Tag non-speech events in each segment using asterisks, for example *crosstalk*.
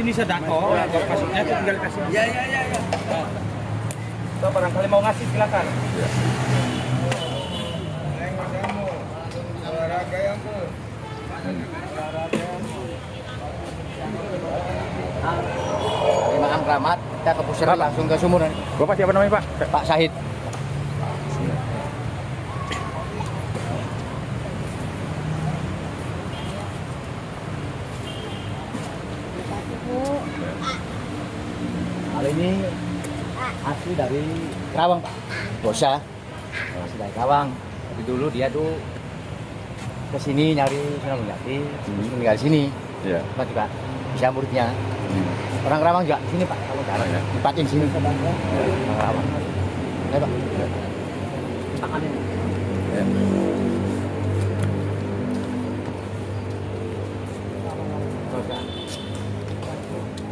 sini sedako, maksudnya tinggal kasih. Ya, ya, ya, ya. Kalau barangkali mau ngasih silakan. Dari makam keramat, kita ke pusat langsung ke sumur. Bapak siapa namanya Pak? Pak Sahid. Hal ini asli dari Kerawang Pak. Bosa. Asli dari Kerawang. Tapi dulu dia tuh ke sini nyari Sunan Jati, terus tinggal di sini. Iya. Kita juga bisa muridnya. Orang Kerawang juga sini Pak, kalau jalan ya. tempatin sini. Orang Kerawang. Ayo Pak. Tangannya. Ya.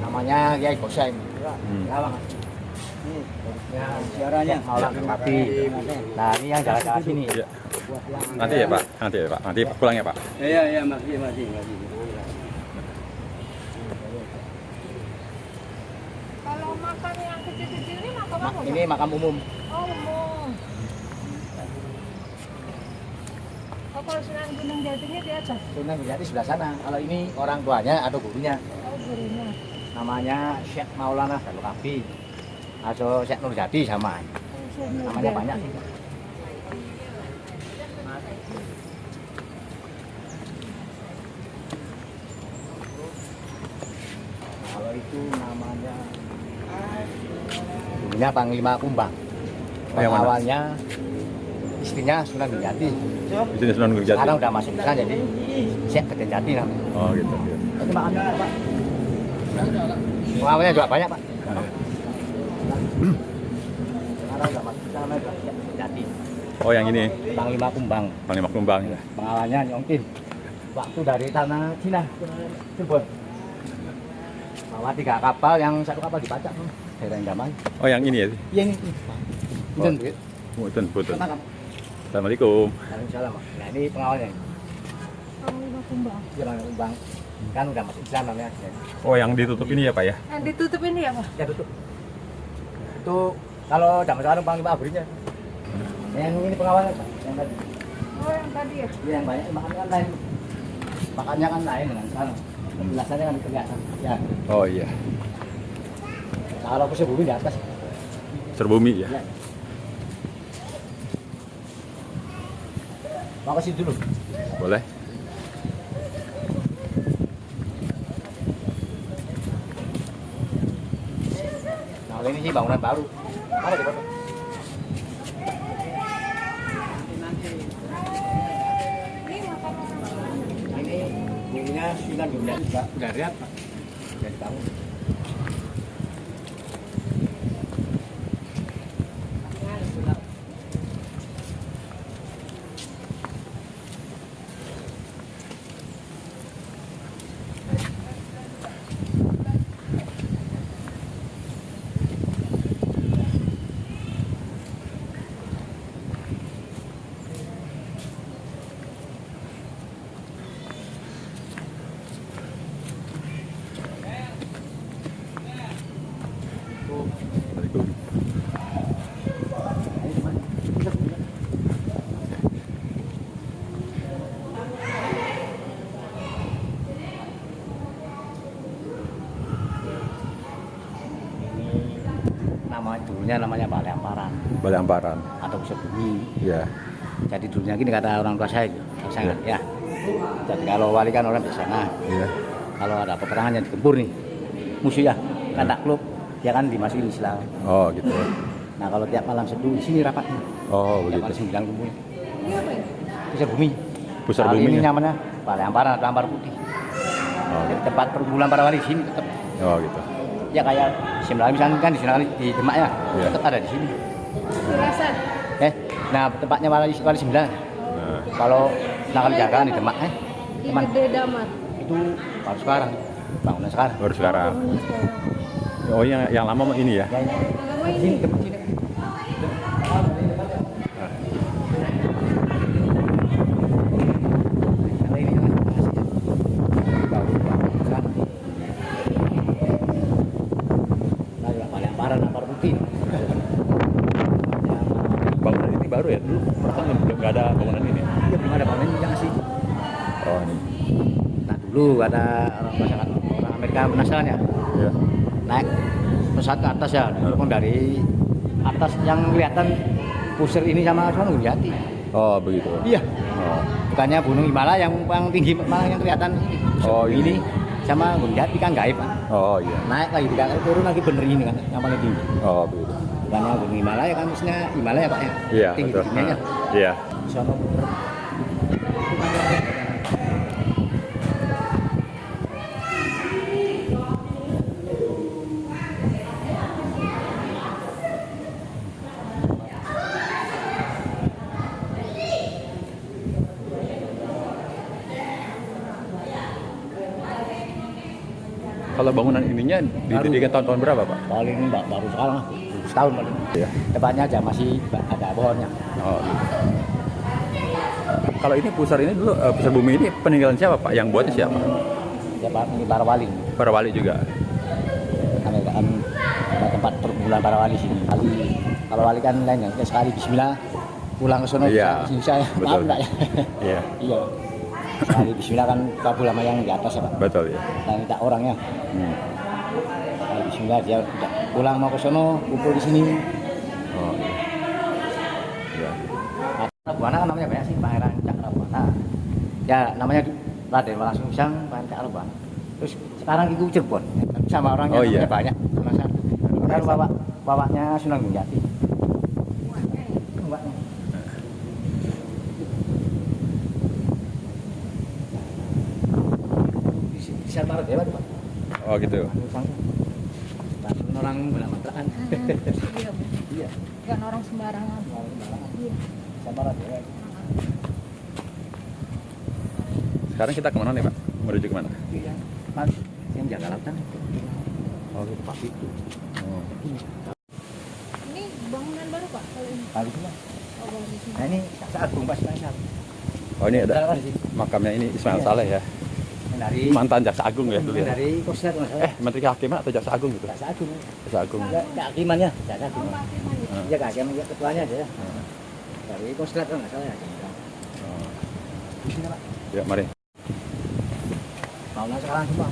Namanya Kiai Bosa ini. Hmm. Kerawang. Ya, siarannya Maulana Kapi. Nah, ini yang jalan-jalan sini. Iya. Nanti ya Pak, nanti ya Pak, nanti pulang ya Pak. Iya, iya, makasih, makasih, makasih. Kalau makan yang kecil-kecil ini makan Ma- apa? Ini makam umum. Oh, umum. Oh, kalau Sunan Gunung Jatinya di atas. Sunan Jati sebelah sana. Kalau ini orang tuanya atau gurunya. Oh, gurunya. Namanya Syekh Maulana Dalu Kapi. Atau Syekh Nur Jati sama. Namanya banyak sih. Kalau itu namanya dulunya Panglima Kumbang. Yang? Awalnya istrinya Sunan Jati. Di sini Sunan Gunung Jati. Sekarang udah masuk ke sana jadi Syekh Geden Jati namanya. Oh gitu. Itu makannya apa, Pak? Pengawalnya juga banyak, Pak. Udah masuk ke sana udah Syekh Geden Jati. Oh yang ini, Panglima Kumbang. Panglima Kumbang. Pengawalnya Nyongkin. Waktu dari tanah Cina ke Cirebon. Bawa tiga kapal yang satu kapal dipacak. Daerah Indaman. Oh yang ini ya. Iya ini. Oh. Punten, punten. Kenapa? Assalamualaikum. Waalaikumsalam. Nah ini pengawalnya. Panglima Kumbang. Dia Panglima Kumbang. Kan udah masuk Islam namanya. Oh yang ditutup ini ya Pak ya? Yang ditutup ini ya, Pak? Ya tutup. Itu kalau zaman sekarang panglima abrinya. Yang ini pengawalnya Pak. Yang tadi. Oh, yang tadi ya? Iya, yang banyak makannya kan lain. Makannya kan lain dengan sekarang. Penjelasannya kan kelihatan. Ya. Oh iya. Kalau pusat bumi di atas. Serbumi ya. Ya. Situ dulu. Boleh. Ini bangunan baru. Mana di foto? Ini makan orang. Ini gurunya Sunan Gunung Jati. Udah lihat, Pak. Udah dibangun. Nama dulunya namanya Balai Amparan Balai Amparan. atau pusat bumi. Ya. Jadi dulunya gini kata orang tua saya, saya ya. Jadi kalau wali kan orang di sana, Iya. kalau ada peperangan yang digempur nih, musuh ya, kan takluk, ya kan dimasukin Islam. Oh gitu. Nah kalau tiap malam seduh di sini rapatnya, Oh tiap malam begitu. sembilan kumpul. Ya? Pusat bumi. Pusat Kalau bumi. Ini ya? namanya Balai Amparan atau Ampar Putih. Oh, Jadi tempat perkumpulan para wali sini tetap. oh gitu. Ya kayak Sembilan misalnya kan di sana di Demak ya, Iya. tetap ada di sini. Kerasan. Eh, nah tempatnya wali wali sembilan. Nah, Kalau nakal jagaan di Demak, eh, Di teman Gede Damat. itu baru sekarang, bangunan sekarang. baru sekarang. Oh yang yang lama ini ya? Ya, ini. Lama ini. sini, tempat sini. Kalau ini kan masih baru, Pak. baru ya? Dulu perasaan belum nggak ada bangunan ini. Iya belum ada bangunan yang sih. Oh ini. Nah dulu ada orang masyarakat penasaran ya naik pesawat ke atas ya, telepon dari atas yang kelihatan pusir ini sama sama Jati. Oh begitu. Iya. Oh. Bukannya Gunung Himalaya yang paling tinggi malah yang kelihatan ini. Oh, iya. ini sama Gunung Jati kan gaib kan. Oh iya. Naik lagi tidak turun lagi bener ini kan yang paling tinggi. Oh begitu. Bukannya Gunung Himalaya kan maksudnya Himalaya Pak ya. Iya Tinggi tingginya. Iya. Sono muter. Kalau ininya didirikan tahun-tahun berapa pak? Paling ba- baru sekarang lah, setahun paling. Iya. Depannya aja masih ada pohonnya. Oh. gitu. Kalau ini pusar ini dulu eh, pusar bumi ini peninggalan siapa pak? Yang buatnya siapa? Ya Pak, ini para wali. Para wali juga. Karena kan ada tempat perkumpulan para wali sini. Kali kalau wali kan lain kan sekali Bismillah pulang ke sono Iya, bisa saya maaf enggak ya? Iya. iya. Sekali Bismillah kan kabul sama yang di atas ya Pak. Betul ya. Dan minta orangnya. Hmm. Bismillah dia udah pulang mau ke sono kumpul di sini. Oh. Iya. Cakrabuana kan namanya banyak sih Pangeran Cakrabuana. Ya namanya Raden Walang Sungsang Pangeran Cakrabuana. Terus sekarang itu Cirebon sama orangnya Oh, iya. banyak satu. Kan bawa bawanya Sunan Gunung Jati. Bawanya. Maret ya Pak. Oh gitu. Orang belakang *laughs* Iya, Bu. Iya. Bukan orang sembarangan. orang belakang. Iya. Ya. Sekarang kita ke mana nih pak? Menuju ke mana? Iya. Mas, yang jaga lautan. Oh, itu Pak itu. Oh. Ini bangunan baru Pak kalau ini. Oh, baru di sini. Nah ini Agung Pak Ismail. Oh ini ada makamnya ini Ismail Iya. Saleh ya. Dari Mantan jaksa agung ya dulu ya. Dari Mas. Eh Menteri Kehakiman atau jaksa agung gitu? Jaksa Agung. Jaksa agung. Ya, kehakimannya, Jaksa Agung. Oh, Pak Firman ya. Iya kehakiman ya, ketuanya aja ya. Dari Kosrat kan nggak salah ya. Oh. Di sini Pak. Ya mari. Maunya sekarang semua.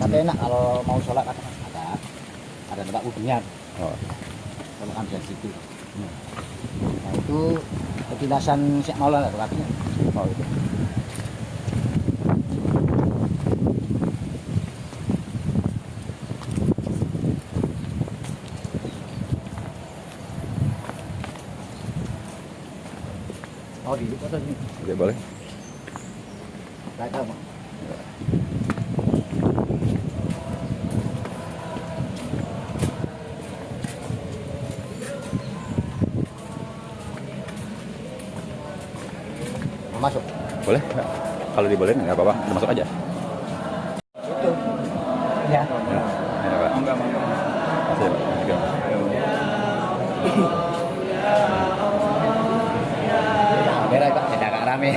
Tapi enak kalau mau sholat kan ada ada tempat wudhunya. Oh. Kalau kan dari situ. Nah itu petilasan Syekh Maulana kakinya. Oh gitu. Oh di foto ini. Oke boleh. Masuk. Boleh? Kalau dibolehin nggak apa-apa. Masuk aja. Itu. Ya. Ya. Ya pak. Enggak Pak. Pak, tidak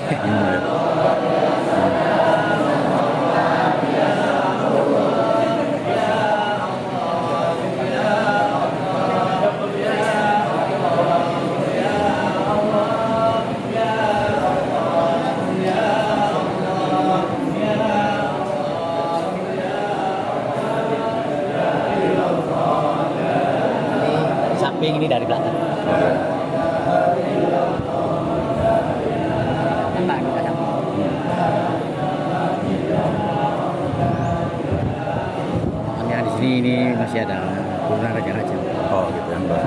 ada turunan raja-raja. Oh gitu ya. Mbak.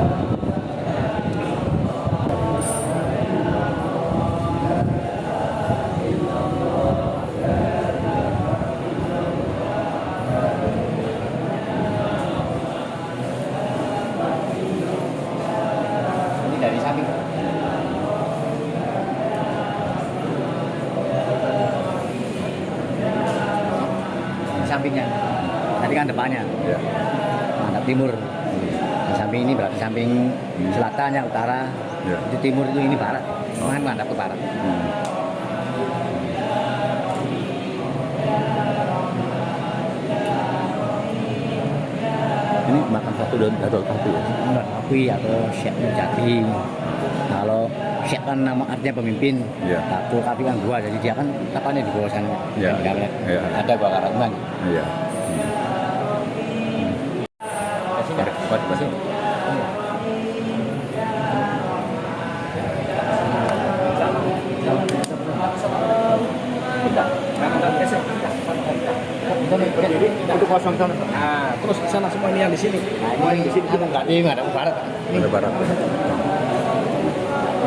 Timur. Di samping ini berarti samping selatannya utara. Ya. Itu timur itu ini barat. Kan menghadap ke barat. Hmm. Ini makam satu dan Datul Kapi ya. Datul Kapi atau Syekh Nurjati. Kalau siapkan nama artinya pemimpin. Tak Kapi kan gua, jadi dia kan tapanya di bawah sana. Di kabinet. Iya. Ada gua karangan. Iya. Kasih buat kasih. Itu kosong sana. Nah, terus di sana semua ini yang di sini. Nah, ini di sini kita nggak di mana, barat. Ini Ada barat.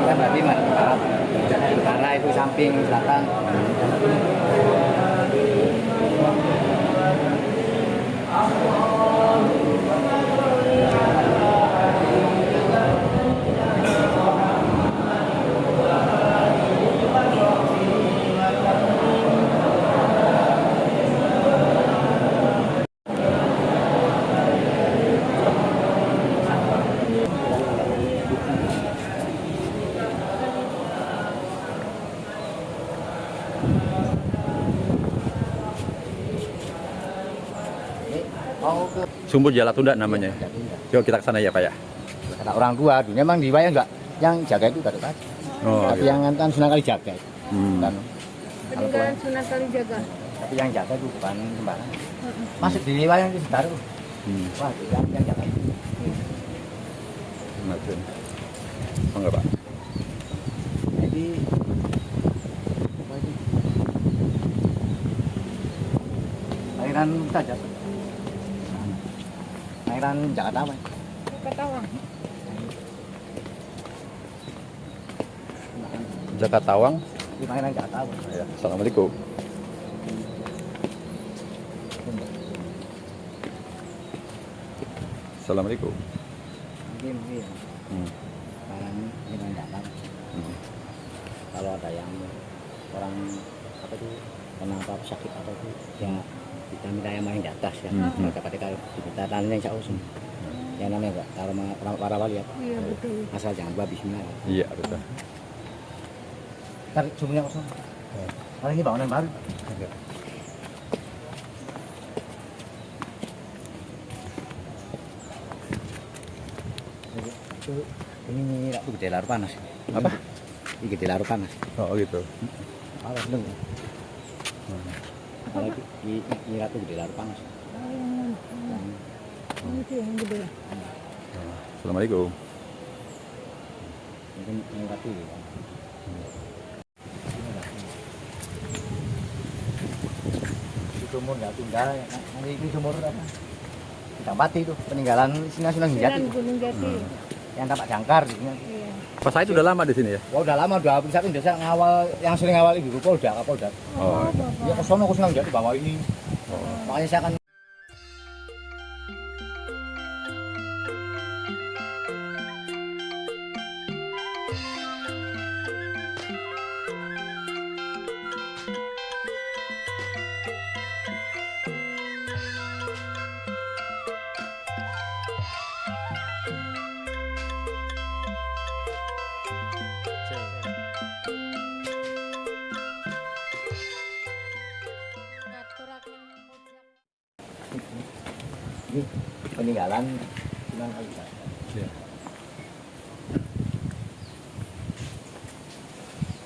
kan nggak di mana, barat. Utara itu samping selatan. Oh, ke Sumber Jala Tunda namanya. Yuk kita ke sana ya Pak ya. kata orang tua dunia memang di wayang enggak yang jaga itu Datuk Haji. Oh, tapi gitu. yang kan Sunan kali jaga itu. Hmm. Kan, Peninggalan Sunan Kalijaga. tapi yang jaga itu bukan sembarang. Masuk di wayang itu baru. Hmm. Wah, yang, yang jaga itu. Macam. Oh, enggak Pak. Jadi? Lahiran saja. Lahiran Jakarta apa? Katawang. Jakatawang. Ini lahiran Jakarta apa? Ya. Assalamualaikum. Assalamualaikum. Mungkin mungkin. Hmm. Lahiran lahiran Jakarta. Hmm. kalau ada yang orang apa itu kena apa sakit apa itu ya kita minta yang main di atas ya. Hmm. mereka ketika kita tanya yang usum yang namanya enggak kalau orang para wali apa? Iya betul. asal jangan lupa Bismillah. Iya betul. tarik sumbernya kosong. Kalau ini bangunan baru. Ini ratu gede larut panas. Apa? ini gede larut panas. Oh gitu. Alas dong. Kalau di, di, di ratu gede larut panas. Oh, ini tuh yang gede. Assalamualaikum. Mungkin yang ratu. Di sumur nggak tunda, ya, nanti ini sumur apa? Kita mati itu peninggalan Sunan Sunan Jati. Gunung Jati. Yang tapak jangkar. Gitu. Iya. Pas saya itu udah lama di sini ya. Wah udah lama udah bisa desa ngawal yang sering ngawal ibu Polda, Kapolda. Oh. Ya ke sono ke Sunan Jati bawa ini. Makanya saya kan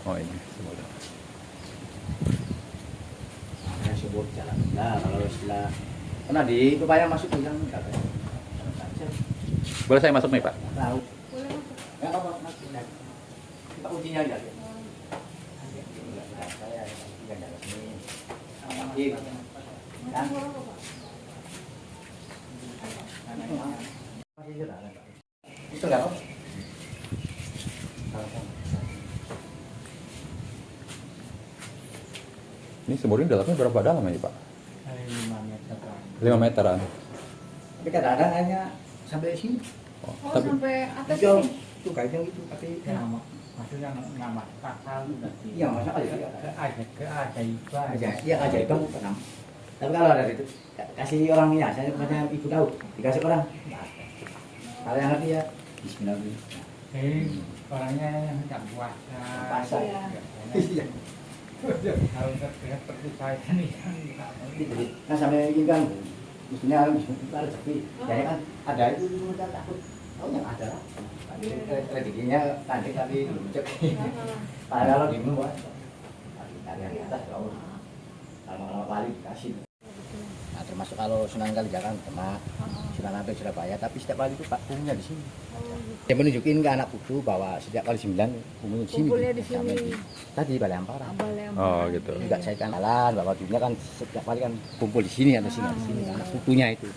Oh ini. semoga. Ada sumur jalan. Nah, kalau setelah pernah di upaya masuk ke dalam enggak. Boleh saya masuk nih Pak? Tahu. Boleh masuk. Enggak apa-apa, masuk. Nah, Kita kuncinya aja. Saya tinggal jalan sini. Iya. Kan? Masih jalan, Pak. Itu enggak apa? Ini sumur ini dalamnya berapa dalam ini Pak? 5 meteran. Tapi kadang-kadang hanya sampai sini. Oh, Oh, tapi sampai atas Itu, ini. itu kayaknya itu, tapi maksudnya nama pasal berarti Iya, masa aja. ada keajaiban aja iya aja itu pernah tapi kalau ada itu kasih orang ya saya katanya ibu tahu dikasih orang nggak ada. kalau yang ngerti ya Bismillah dulu. jadi orangnya yang tidak puasa Puasa. Biasanya kan kan sampai ini kan mestinya ada rezeki jadi kan ada itu kita takut Oh, yang ada lah. Rezekinya tadi tapi cek. Kalau di bawah, tadi tadi yang di atas. Kalau lama kali dikasih. Termasuk kalau Sunan Kalijaga Demak, Sunan Ampel Surabaya, tapi setiap kali itu Pak punya di sini. Dia menunjukin ke anak putu bahwa setiap kali sembilan umumnya di sini. Kumpulnya di sini. di- Tadi Balai Ampara. Balai Oh gitu. Juga saya kan jalan bahwa dulunya kan setiap kali kan kumpul di sini atau sini di sini anak putunya itu.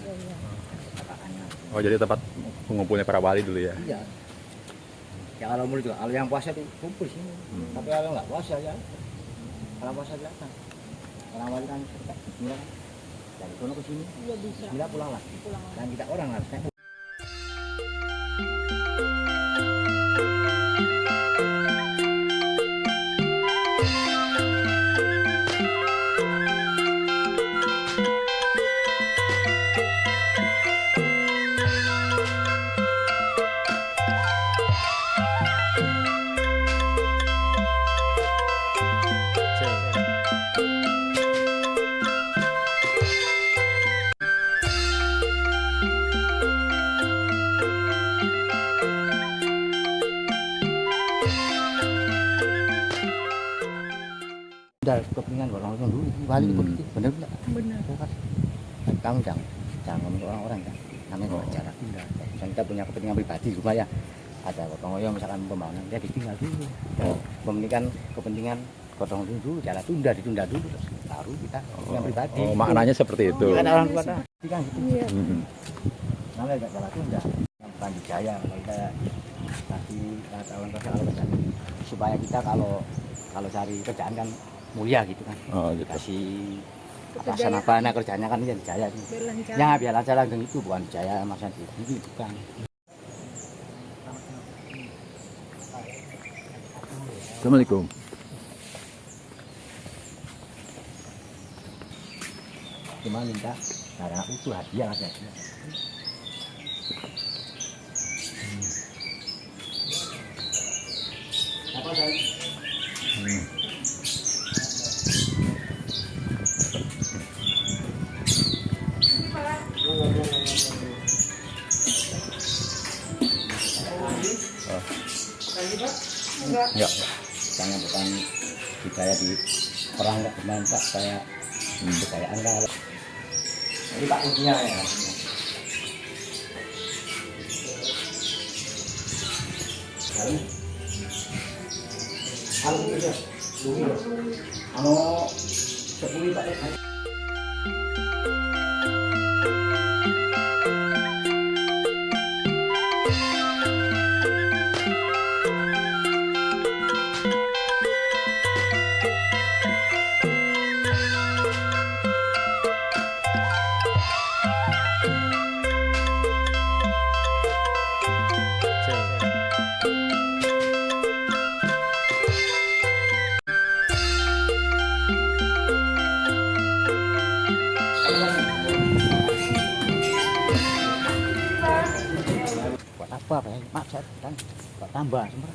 Katakannya. Oh jadi tempat pengumpulnya para wali dulu ya. Iya. Ya kalau mau juga kalau yang puasa tuh kumpul sini. Tapi kalau nggak puasa ya kalau puasa datang. Orang wali kan suka. Dari sono ke sini, Iya bisa. bismillah pulang lagi. Pulang lagi. Dan kita orang harusnya udah kepentingan orang-orang dulu. Wali Hmm. begitu, bener nggak? Benar. kamu jangan jangan ngomong orang-orang kan namanya oh. cara dan kita punya kepentingan pribadi rumah ya ada gotong royong misalkan pembangunan dia ditinggal dulu oh. kepentingan kepentingan gotong royong dulu jalan tunda ditunda dulu terus baru kita kepentingan pribadi Oh maknanya seperti itu. kan orang tua kan kan gitu Iya. Hmm. namanya gak jalan tunda yang bukan dijaya kalau kita kasih kata orang tua kalau kerjaan supaya kita kalau kalau cari kerjaan kan mulia gitu kan Oh gitu. dikasih atasan apa nah kerjanya kan dia dijaya nih. Biar lancar. Ya biar aja langgeng itu bukan jaya di ini bukan. Assalamualaikum. Cuma minta karena itu hadiah aja. Apa saya? Enggak. Jangan bukan budaya di perang nggak benar pak saya kekayaan kan. Jadi pak kuncinya ya. Anu anu sepuluh pak. Saya kan buat tambah semua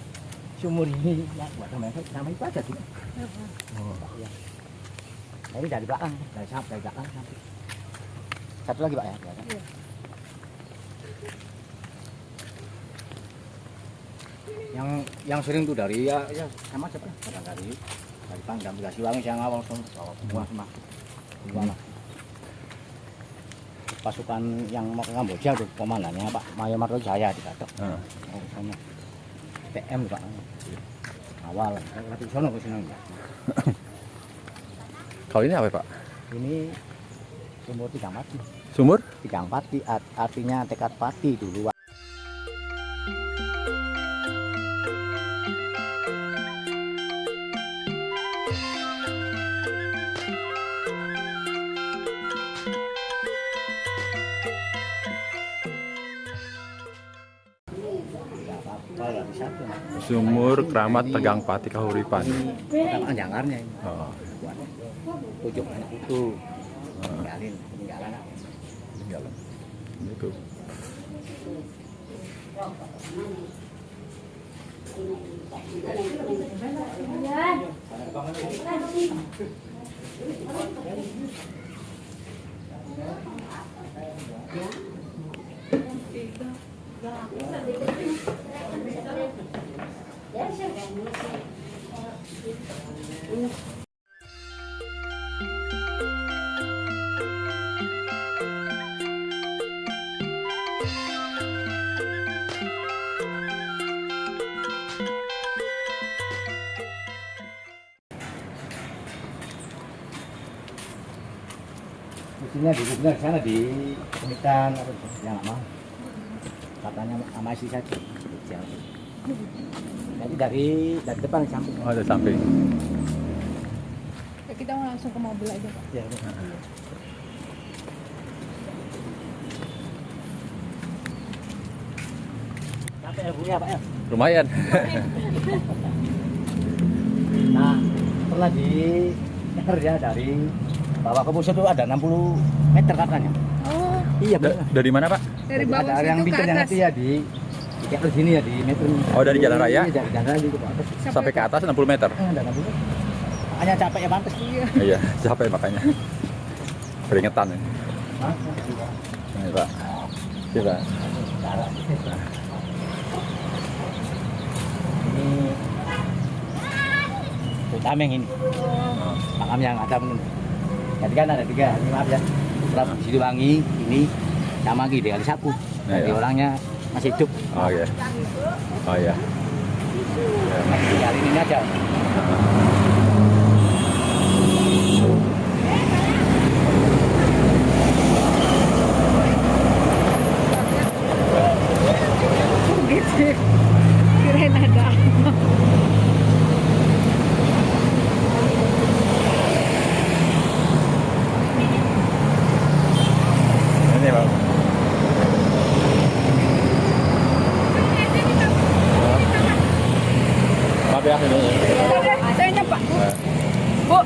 sumur ini ya buat tambah nama itu aja tuh oh ya ini dari belakang dari samping dari belakang satu lagi pak ya belakang. Iya. yang yang sering tuh dari ya, ya sama siapa? Dari dari pangdam dikasih wangi yang awal semua semua semua semua pasukan yang mau ke Kamboja tuh komandannya Pak Mayo Marto Jaya di Katok. Ah. Oh, sana. PM Pak. Awal, tapi sono ke sini. *coughs* Kalau ini apa Pak? Ini sumur tigang pati. Sumur? Tigang pati art- artinya tekad pati dulu. Sumur Keramat Tegang Pati Kahuripan. Kan jangarnya ini. Oh, tujuh anak itu tinggalin tinggalan tinggalan. Itu. Istrinya di gubernur sana di pemikiran apa itu yang nggak mau katanya sama istri saja jadi dari dari depan samping Oh, ada samping. Ya, kita mau langsung ke mobil aja pak. ya, Capek ya bu ya pak ya Lumayan. Nah, pernah di *laughs* ya dari bawah ke pusat itu ada 60 meter katanya. Oh, Iya Da- dari mana, Pak? dari bawah ada yang bikin yang atas. ngerti ya di di di sini ya di meter. Oh, dari jalan raya? Iya, dari jalan raya gitu Pak. Sampai ke atas 60 meter. Eh, ada 60. Makanya capek ya pantas. Iya. Iya, capek makanya. Keringetan ini. Hah? Ini, Pak. Iya, Pak. Ini Tameng ini. Oh, Makam yang ada menurut. Jadi kan ada tiga, ini maaf ya. Berapa Siliwangi, ini sama lagi kali sapu. Nah, Jadi iya. orangnya masih hidup. Oh iya. Oh iya. Masih hari ini aja. gitu. Kirain ada. Ini, Pak. Ya. Saya nyepak. Nah, Bu.